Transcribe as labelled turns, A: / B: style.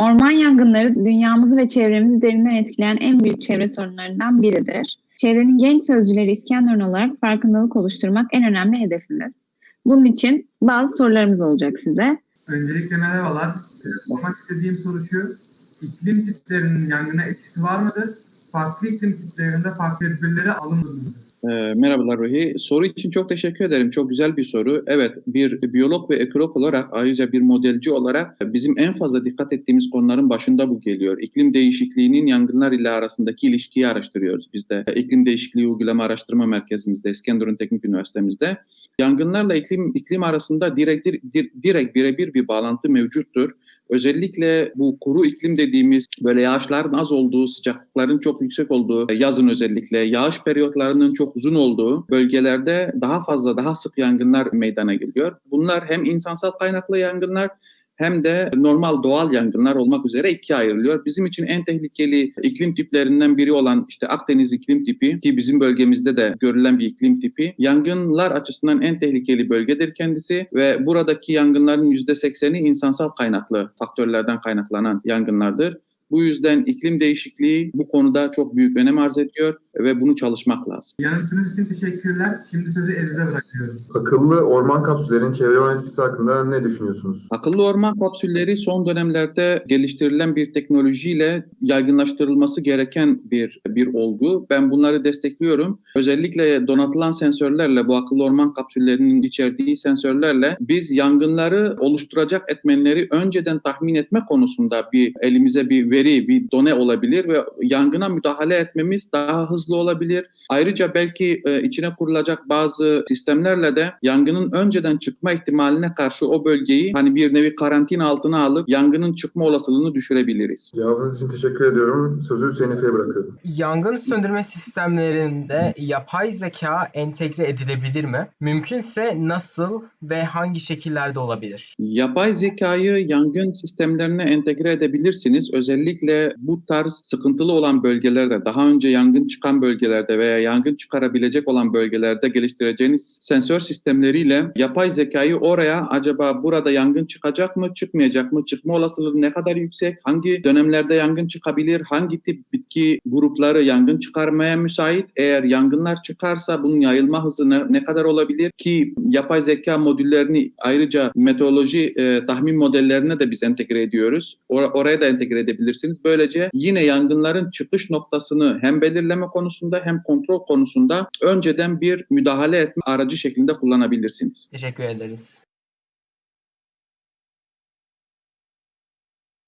A: Orman yangınları dünyamızı ve çevremizi derinden etkileyen en büyük çevre sorunlarından biridir. Çevrenin genç sözcüleri İskenderun olarak farkındalık oluşturmak en önemli hedefimiz. Bunun için bazı sorularımız olacak size.
B: Öncelikle merhabalar. Sormak istediğim soru şu. İklim tiplerinin yangına etkisi var mıdır? Farklı iklim tiplerinde farklı tedbirleri alınır mıdır?
C: E, merhabalar Ruhi. Soru için çok teşekkür ederim. Çok güzel bir soru. Evet, bir biyolog ve ekolog olarak ayrıca bir modelci olarak bizim en fazla dikkat ettiğimiz konuların başında bu geliyor. İklim değişikliğinin yangınlar ile arasındaki ilişkiyi araştırıyoruz biz de. İklim Değişikliği Uygulama Araştırma Merkezimizde, İskenderun Teknik Üniversitemizde. Yangınlarla iklim iklim arasında direkt direkt birebir bir bağlantı mevcuttur. Özellikle bu kuru iklim dediğimiz böyle yağışların az olduğu, sıcaklıkların çok yüksek olduğu, yazın özellikle yağış periyotlarının çok uzun olduğu bölgelerde daha fazla, daha sık yangınlar meydana geliyor. Bunlar hem insansal kaynaklı yangınlar hem de normal doğal yangınlar olmak üzere ikiye ayrılıyor. Bizim için en tehlikeli iklim tiplerinden biri olan işte Akdeniz iklim tipi ki bizim bölgemizde de görülen bir iklim tipi. Yangınlar açısından en tehlikeli bölgedir kendisi ve buradaki yangınların %80'i insansal kaynaklı faktörlerden kaynaklanan yangınlardır. Bu yüzden iklim değişikliği bu konuda çok büyük önem arz ediyor ve bunu çalışmak lazım.
B: Yanıtınız için teşekkürler. Şimdi sözü Eliz'e bırakıyorum.
D: Akıllı orman kapsüllerinin çevre olan etkisi hakkında ne düşünüyorsunuz?
C: Akıllı orman kapsülleri son dönemlerde geliştirilen bir teknolojiyle yaygınlaştırılması gereken bir bir olgu. Ben bunları destekliyorum. Özellikle donatılan sensörlerle bu akıllı orman kapsüllerinin içerdiği sensörlerle biz yangınları oluşturacak etmenleri önceden tahmin etme konusunda bir elimize bir veri, bir done olabilir ve yangına müdahale etmemiz daha hızlı olabilir. Ayrıca belki e, içine kurulacak bazı sistemlerle de yangının önceden çıkma ihtimaline karşı o bölgeyi hani bir nevi karantina altına alıp yangının çıkma olasılığını düşürebiliriz.
D: Cevabınız için teşekkür ediyorum. Sözü Hüseyin Efe'ye bırakıyorum.
E: Yangın söndürme sistemlerinde yapay zeka entegre edilebilir mi? Mümkünse nasıl ve hangi şekillerde olabilir?
C: Yapay zekayı yangın sistemlerine entegre edebilirsiniz. Özellikle bu tarz sıkıntılı olan bölgelerde, daha önce yangın çıkan bölgelerde veya yangın çıkarabilecek olan bölgelerde geliştireceğiniz sensör sistemleriyle yapay zekayı oraya acaba burada yangın çıkacak mı, çıkmayacak mı, çıkma olasılığı ne kadar yüksek, hangi dönemlerde yangın çıkabilir, hangi tip bitki grupları yangın çıkarmaya müsait, eğer yangınlar çıkarsa bunun yayılma hızı ne, ne kadar olabilir ki yapay zeka modüllerini ayrıca meteoroloji e, tahmin modellerine de biz entegre ediyoruz. Or- oraya da entegre edebilirsiniz. Böylece yine yangınların çıkış noktasını hem belirleme konusunda hem kontrol konusunda önceden bir müdahale etme aracı şeklinde kullanabilirsiniz.
E: Teşekkür ederiz.